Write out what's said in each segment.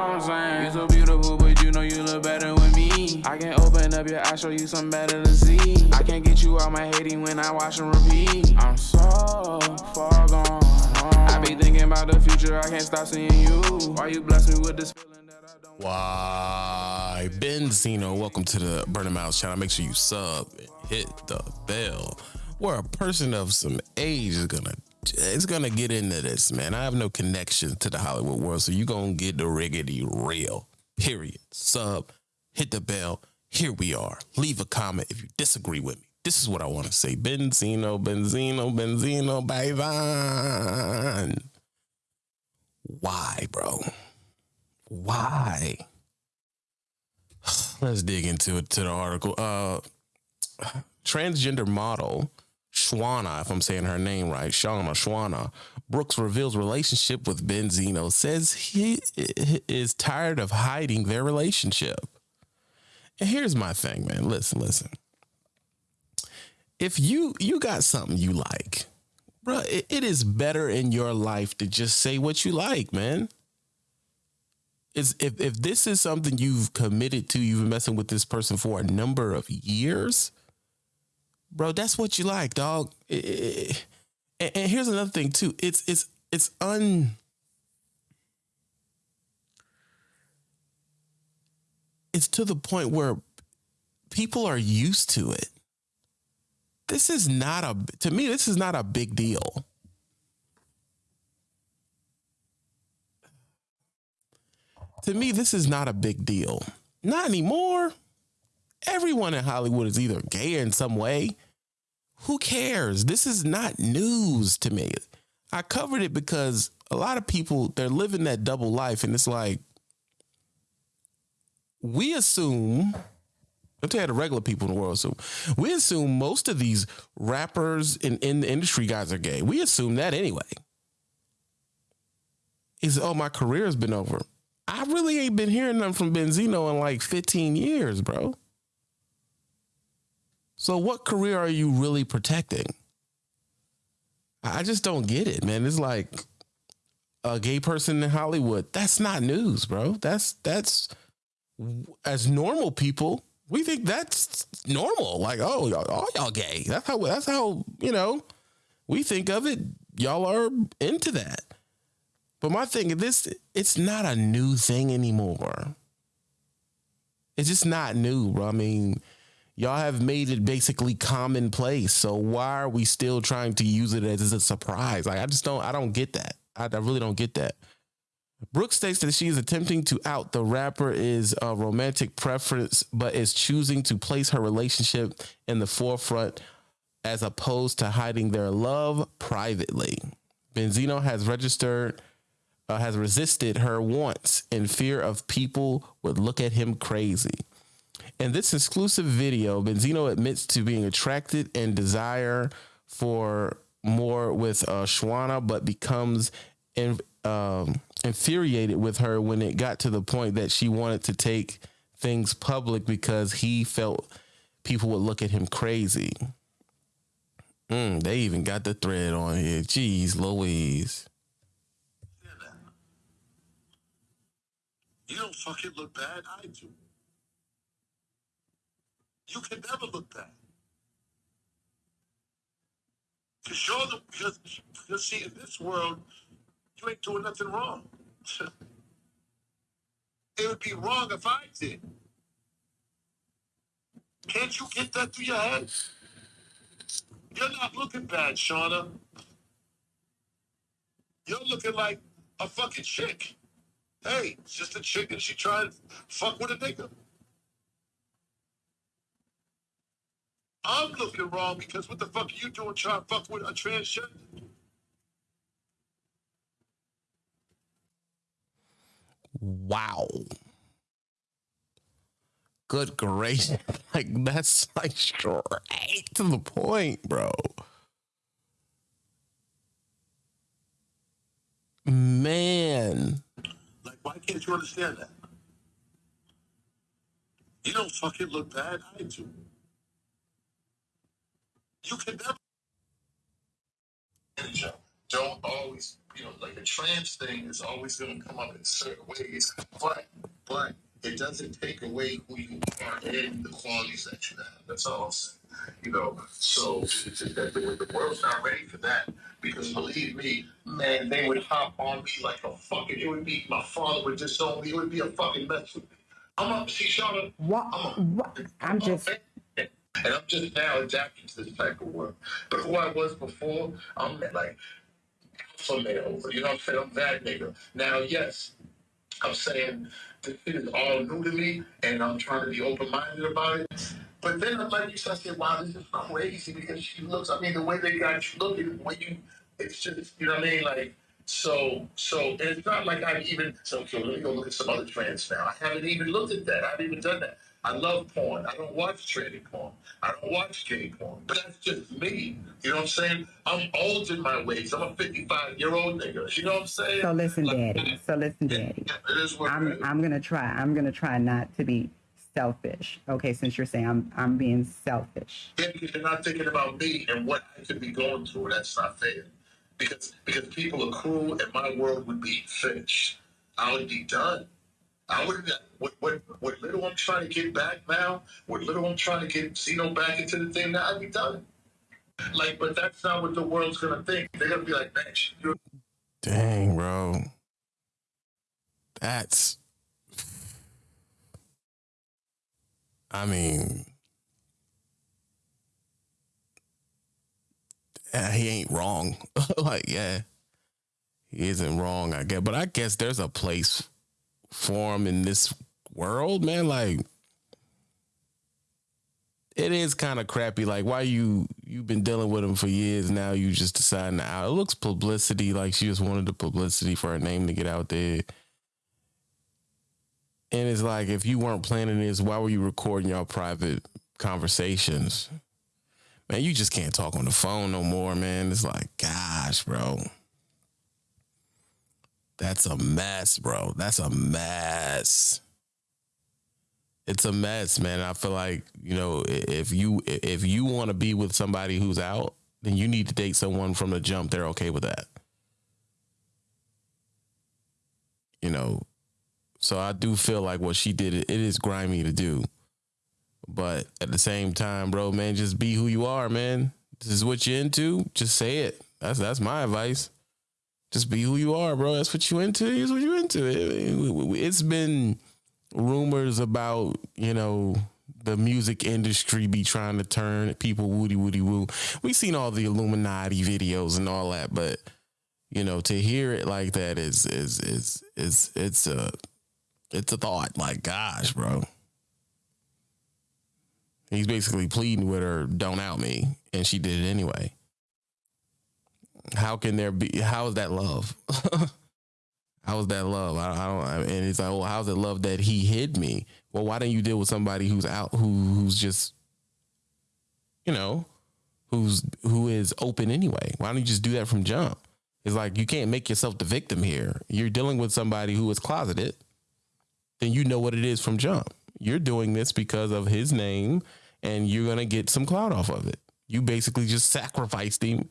what I'm saying? You so beautiful, but you know you look better with me. I can open up your eyes, show you something better to see. I can't get you out my hating when I watch and repeat. I'm so far gone. I be thinking about the future, I can't stop seeing you. Why you bless me with this feeling that I don't Why, Benzino, welcome to the Burning Miles channel. Make sure you sub and hit the bell. Where a person of some age is gonna is gonna get into this, man. I have no connection to the Hollywood world, so you're gonna get the riggedy real. Period. Sub, hit the bell. Here we are. Leave a comment if you disagree with me. This is what I want to say. Benzino, Benzino, Benzino, Bayvan. Why, bro? Why? Let's dig into it to the article. Uh transgender model Schwana, if I'm saying her name right, Shauna Schwana, Brooks reveals relationship with Benzino, says he is tired of hiding their relationship. And here's my thing, man. Listen, listen. If you you got something you like, bro, it, it is better in your life to just say what you like, man. Is if if this is something you've committed to, you've been messing with this person for a number of years, bro, that's what you like, dog. And, and here's another thing too. It's it's it's un. It's to the point where people are used to it. This is not a to me. This is not a big deal. To me, this is not a big deal. Not anymore everyone in Hollywood is either gay in some way. Who cares? This is not news to me. I covered it because a lot of people they're living that double life and it's like we assume I'm telling the regular people in the world assume we assume most of these rappers in, in the industry guys are gay. We assume that anyway. Is oh my career has been over. I really ain't been hearing nothing from Benzino in like 15 years, bro. So what career are you really protecting? I just don't get it, man. It's like a gay person in Hollywood. That's not news, bro. That's that's as normal people, we think that's normal. Like, oh, y'all, all y'all gay. That's how that's how, you know, we think of it. Y'all are into that. But my thing is this it's not a new thing anymore. It's just not new, bro. I mean, y'all have made it basically commonplace. So why are we still trying to use it as a surprise? Like I just don't I don't get that. I, I really don't get that. Brooke states that she is attempting to out the rapper is a romantic preference, but is choosing to place her relationship in the forefront as opposed to hiding their love privately. Benzino has registered, uh, has resisted her wants in fear of people would look at him crazy. In this exclusive video, Benzino admits to being attracted and desire for more with uh, Schwana, but becomes in, um, infuriated with her when it got to the point that she wanted to take things public because he felt people would look at him crazy. Mm, they even got the thread on here. Jeez Louise. You don't fucking look bad. I do. You can never look bad. To show them, because, because see, in this world, you ain't doing nothing wrong. it would be wrong if I did. Can't you get that through your head? You're not looking bad, Shauna. You're looking like a fucking chick. Hey, it's just a chick and she tried to fuck with a nigga. I'm looking wrong because what the fuck are you doing trying to fuck with a transgender? Wow. Good gracious. Like that's like straight to the point, bro. Man. Like, why can't you understand that? You don't fucking look bad. I do. You can never. Don't always you know, like the trans thing is always going to come up in certain ways, but but it doesn't take away who you are and the qualities that you have. That's all I'm saying. You know, so it's just that the, the world's not ready for that because believe me, man, they would hop on me like a fucking. It would be my father would disown me. It would be a fucking mess with me. I'm up. See, Shauna, What? I'm a, what I'm just. And I'm just now adapting to this type of work. But who I was before, I'm like alpha male. You know what I'm saying? I'm that nigga. Now, yes, I'm saying this shit is all new to me, and I'm trying to be open minded about it. But then, like you said, I said, wow, this is crazy because she looks. I mean, the way they got you looking, when you, it's just, you know what I mean, like. So, so and it's not like I've even. So, so let me go look at some other trends now. I haven't even looked at that. I haven't even done that. I love porn. I don't watch tranny porn. I don't watch gay porn. But that's just me. You know what I'm saying? I'm old in my ways. I'm a 55 year old nigga. You know what I'm saying? So listen, Like, Daddy. So listen, Daddy. it is what I'm. I'm gonna try. I'm gonna try not to be selfish. Okay, since you're saying I'm I'm being selfish. Yeah, because you're not thinking about me and what I could be going through. That's not fair. Because because people are cruel and my world would be finished. I would be done. I would what what what little I'm trying to get back now, what little I'm trying to get Zeno back into the thing now, I'd be done. Like, but that's not what the world's gonna think. They're gonna be like, man, you're Dang, bro. That's. I mean, he ain't wrong. like, yeah, he isn't wrong, I guess. But I guess there's a place for him in this world, man. Like, it is kind of crappy. Like, why you you've been dealing with him for years now? You just deciding to out. It looks publicity. Like she just wanted the publicity for her name to get out there. And it's like, if you weren't planning this, why were you recording your private conversations? Man, you just can't talk on the phone no more, man. It's like, gosh, bro. That's a mess, bro. That's a mess. It's a mess, man. I feel like, you know, if you if you want to be with somebody who's out, then you need to date someone from the jump they're okay with that. You know, so I do feel like what she did, it is grimy to do. But at the same time, bro, man, just be who you are, man. This is what you're into. Just say it. That's that's my advice. Just be who you are, bro. That's what you into. Is what you into. It, it's been rumors about you know the music industry be trying to turn people woody woody woo. We seen all the Illuminati videos and all that, but you know to hear it like that is is is is it's a it's a thought. Like gosh, bro. He's basically pleading with her, "Don't out me," and she did it anyway. How can there be? How is that love? how is that love? I, I don't. I- and it's like, well, how's it love that he hid me? Well, why don't you deal with somebody who's out, who who's just, you know, who's who is open anyway? Why don't you just do that from jump? It's like you can't make yourself the victim here. You're dealing with somebody who is closeted. Then you know what it is from jump. You're doing this because of his name, and you're gonna get some clout off of it. You basically just sacrificed him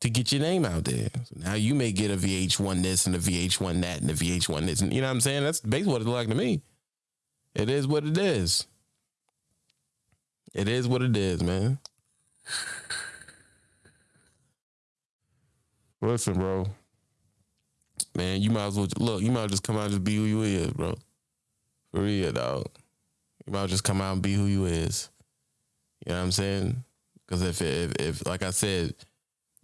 to get your name out there. So now you may get a VH1 this and a VH1 that and a VH1 this. And you know what I'm saying? That's basically what it look like to me. It is what it is. It is what it is, man. Listen, bro. Man, you might as well look, you might as well just come out and just be who you is, bro. For real, dog. You might well just come out and be who you is. You know what I'm saying? Because if, if if like I said,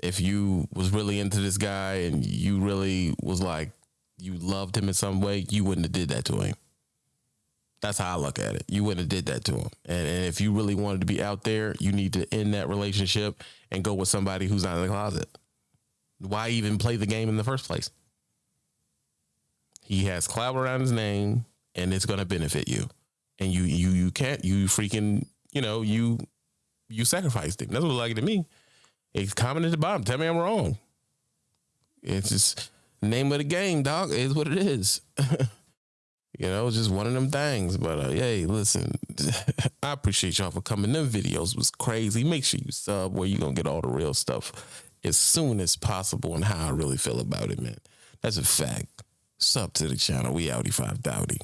if you was really into this guy and you really was like you loved him in some way, you wouldn't have did that to him. That's how I look at it. You wouldn't have did that to him. And, and if you really wanted to be out there, you need to end that relationship and go with somebody who's not in the closet. Why even play the game in the first place? He has clout around his name, and it's going to benefit you. And you you you can't you freaking you know you you sacrificed him. That's what it like to me. It's comment at the bottom. Tell me I'm wrong. It's just name of the game, dog. Is what it is. you know, it's just one of them things. But uh, hey, listen, I appreciate y'all for coming. Them videos was crazy. Make sure you sub where you gonna get all the real stuff as soon as possible and how I really feel about it, man. That's a fact. Sub to the channel. We outie five dowdy.